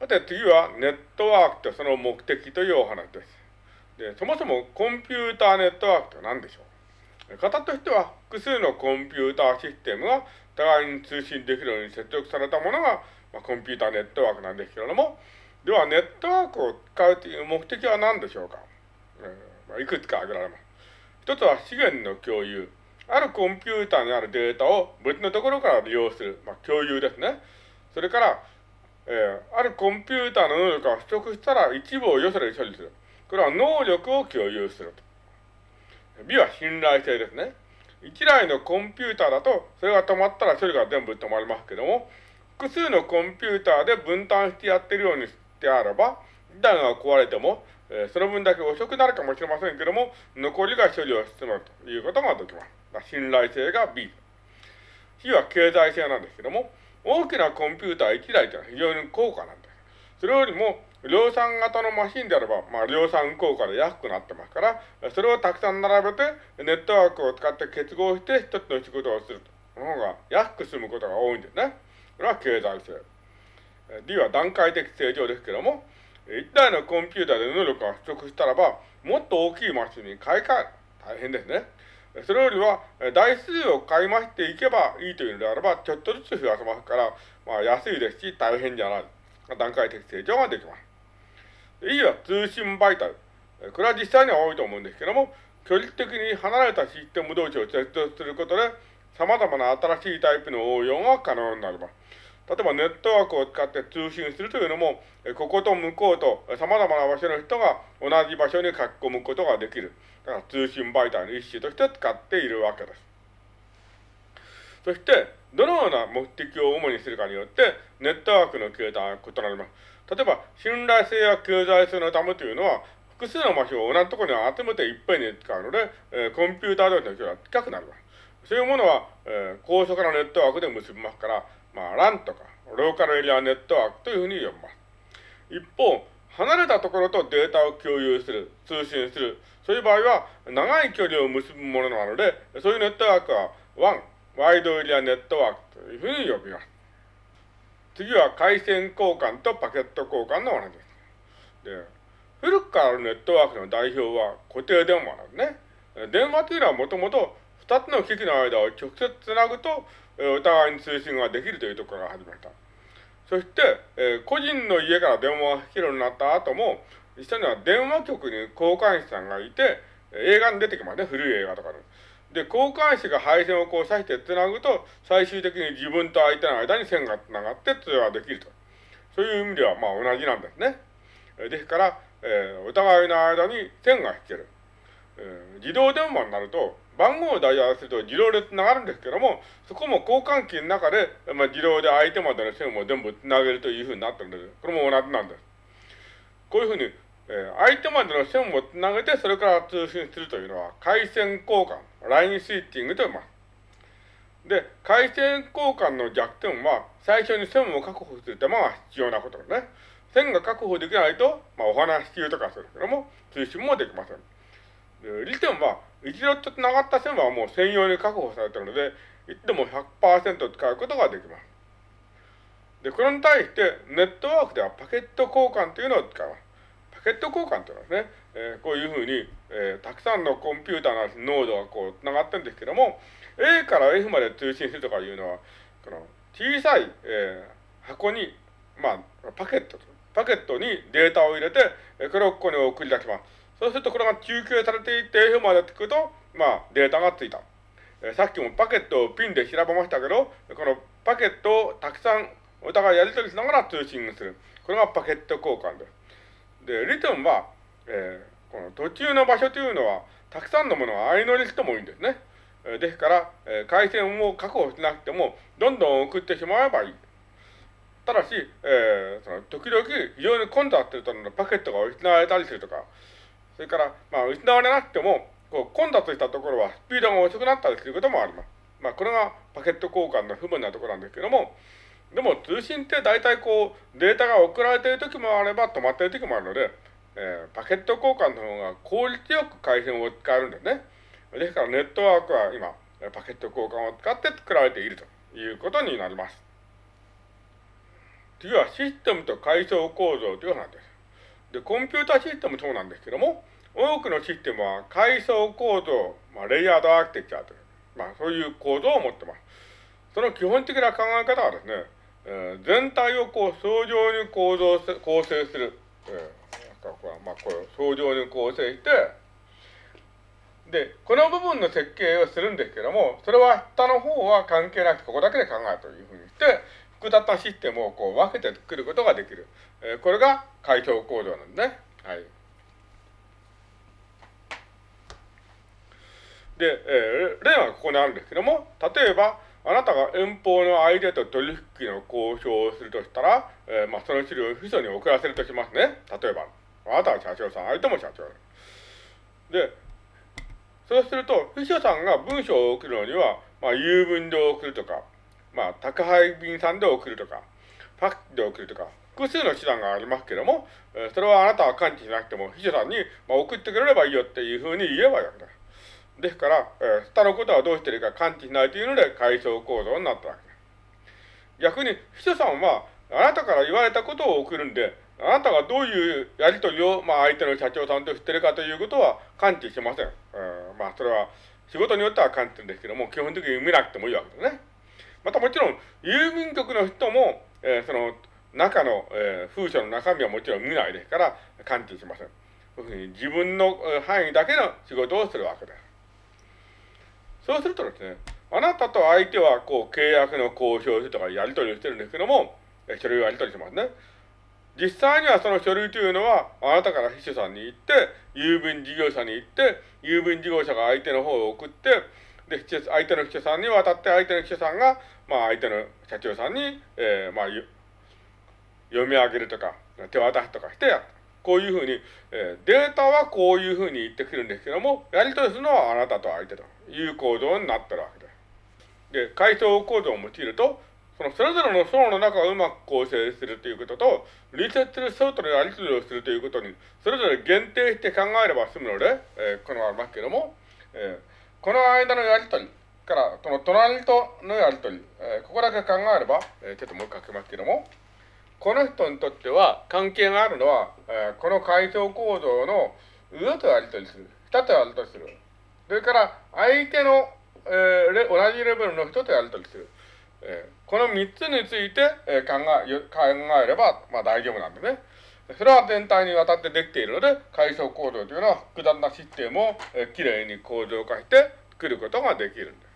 さて次はネットワークとその目的というお話です。でそもそもコンピューターネットワークとは何でしょう？型としては複数のコンピューターシステムが互いに通信できるように接続されたものが、まあ、コンピューターネットワークなんですけれども、ではネットワークを使うという目的は何でしょうか、えーまあ、いくつか挙げられます。一つは資源の共有。あるコンピューターにあるデータを別のところから利用する、まあ、共有ですね。それから、えー、あるコンピューターの能力が不足したら一部をよそで処理する。これは能力を共有すると。B は信頼性ですね。一台のコンピューターだと、それが止まったら処理が全部止まりますけども、複数のコンピューターで分担してやってるようにしてあれば、一台が壊れても、えー、その分だけ遅くなるかもしれませんけども、残りが処理を進むということができます。信頼性が B。C は経済性なんですけども、大きなコンピューター1台というのは非常に高価なんです。それよりも、量産型のマシンであれば、まあ、量産効果で安くなってますから、それをたくさん並べて、ネットワークを使って結合して一つの仕事をすると。の方が安く済むことが多いんですね。これは経済性。D は段階的成長ですけども、一台のコンピューターで能力が不足したらば、もっと大きいマシンに買い替える。大変ですね。それよりは、台数を買い増していけばいいというのであれば、ちょっとずつ増やせますから、まあ安いですし、大変じゃない。段階的成長ができます。E は通信媒体。これは実際には多いと思うんですけども、距離的に離れたシステム同士を接続することで、様々な新しいタイプの応用が可能になります。例えばネットワークを使って通信するというのも、ここと向こうと様々な場所の人が同じ場所に書き込むことができる。だから通信媒体の一種として使っているわけです。そして、どのような目的を主にするかによって、ネットワークの形態は異なります。例えば、信頼性や経済性のためというのは、複数の場所を同じところに集めていっぺんに使うので、えー、コンピューター同士の距離は近くなります。そういうものは、えー、高速なネットワークで結びますから、まあ、LAN とか、ローカルエリアネットワークというふうに呼びます。一方、離れたところとデータを共有する、通信する、そういう場合は、長い距離を結ぶものなので、そういうネットワークは WAN、ワイドエリアネットワークというふうに呼びます。次は回線交換とパケット交換の話です。で、古くからあるネットワークの代表は固定電話なんですね。電話というのはもともと二つの機器の間を直接つなぐと、お互いに通信ができるというところが始まった。そして、えー、個人の家から電話が引けるようになった後も、実際には電話局に交換士さんがいて、映画に出てきますね、古い映画とかで。で、交換士が配線をこう刺してつなぐと、最終的に自分と相手の間に線がつながって通話できると。そういう意味では、まあ同じなんですね。ですから、えー、お互いの間に線が引ける。えー、自動電話になると、番号をダイヤルすると自動で繋がるんですけども、そこも交換機の中で、まあ、自動で相手までの線を全部繋げるというふうになってるんです。これも同じなんです。こういうふうに、えー、相手までの線を繋げて、それから通信するというのは、回線交換、ラインスイッチングと言います。で、回線交換の弱点は、最初に線を確保する手間が必要なことですね。線が確保できないと、まあ、お話し中とかするけども、通信もできません。利点は、一度ちょっと繋がった線はもう専用に確保されているので、いっても100%使うことができます。で、これに対してネットワークではパケット交換というのを使います。パケット交換というのはですね、えー、こういうふうに、えー、たくさんのコンピューターのノードがこう繋がってるんですけども、A から F まで通信するとかいうのは、この小さい、えー、箱に、まあ、パケット、パケットにデータを入れて、これをここに送り出します。そうするとこれが中継されていって F までつくと、まあデータがついた。えー、さっきもパケットをピンで調べましたけど、このパケットをたくさんお互いやり取りしながら通信する。これがパケット交換です。で、リトンは、えー、この途中の場所というのは、たくさんのものが相乗りしてもいいんですね。えー、ですから、えー、回線を確保しなくても、どんどん送ってしまえばいい。ただし、えー、その時々非常に混雑するとパケットが失われたりするとか、それから、まあ、失われなくても、こう、混雑したところはスピードが遅くなったりすることもあります。まあ、これがパケット交換の不便なところなんですけども、でも通信って大体こう、データが送られている時もあれば止まっている時もあるので、えー、パケット交換の方が効率よく回線を使えるんですね。ですからネットワークは今、パケット交換を使って作られているということになります。次はシステムと階層構造という話です。で、コンピュータシステムもそうなんですけども、多くのシステムは階層構造、まあ、レイヤードアーキテクチャーという、まあ、そういう構造を持ってます。その基本的な考え方はですね、えー、全体をこう相乗に構造構成する、えー、まあ、こう相乗に構成して、で、この部分の設計をするんですけども、それは下の方は関係なくここだけで考えるというふうにして、複雑なシステムをこう分けて作ることができる。えー、これが階層構造なんですね。はい。で、えー、例はここにあるんですけども、例えば、あなたが遠方の相手と取引の交渉をするとしたら、えー、まあ、その資料を秘書に送らせるとしますね。例えば、あなたは社長さん、相手も社長で、そうすると、秘書さんが文章を送るのには、まあ、郵便で送るとか、まあ、宅配便さんで送るとか、ファックスで送るとか、複数の手段がありますけども、それはあなたは感知しなくても、秘書さんに、まあ、送ってくれればいいよっていうふうに言えばいいわけだ。ですから、えー、下のことはどうしてるか感知しないというので、階層構造になったわけです。逆に、秘書さんは、あなたから言われたことを送るんで、あなたがどういうやりとりを、まあ、相手の社長さんとしてるかということは感知しません。うん、まあ、それは、仕事によっては感知するんですけども、基本的に見なくてもいいわけですね。またもちろん、郵便局の人も、えー、その、中の、えー、風車の中身はもちろん見ないですから、感知しません。そういうふうに自分の範囲だけの仕事をするわけです。そうするとですね、あなたと相手はこう契約の交渉とかやり取りをしてるんですけども、書類をやり取りしますね。実際にはその書類というのは、あなたから秘書さんに行って、郵便事業者に行って、郵便事業者が相手の方を送って、で、相手の秘書さんに渡って、相手の秘書さんが、まあ、相手の社長さんに、えー、まあ、読み上げるとか、手渡すとかしてやった。こういうふうに、えー、データはこういうふうに言ってくるんですけども、やり取りするのはあなたと相手という構造になってるわけです。で、階層構造を用いると、そのそれぞれの層の中をうまく構成するということと、隣接する層とのやり取りをするということに、それぞれ限定して考えれば済むので、えー、このありますけども、えー、この間のやり取りから、その隣とのやり取り、えー、ここだけ考えれば、えー、ちょっともう一回書きますけども、この人にとっては関係があるのは、えー、この階層構造の上とやり取りする。下とやり取りする。それから、相手の、えー、同じレベルの人とやり取りする。えー、この3つについて、えー、考え、考えれば、まあ大丈夫なんでね。それは全体にわたってできているので、階層構造というのは複雑なシステムを、きれいに構造化して作ることができるんです。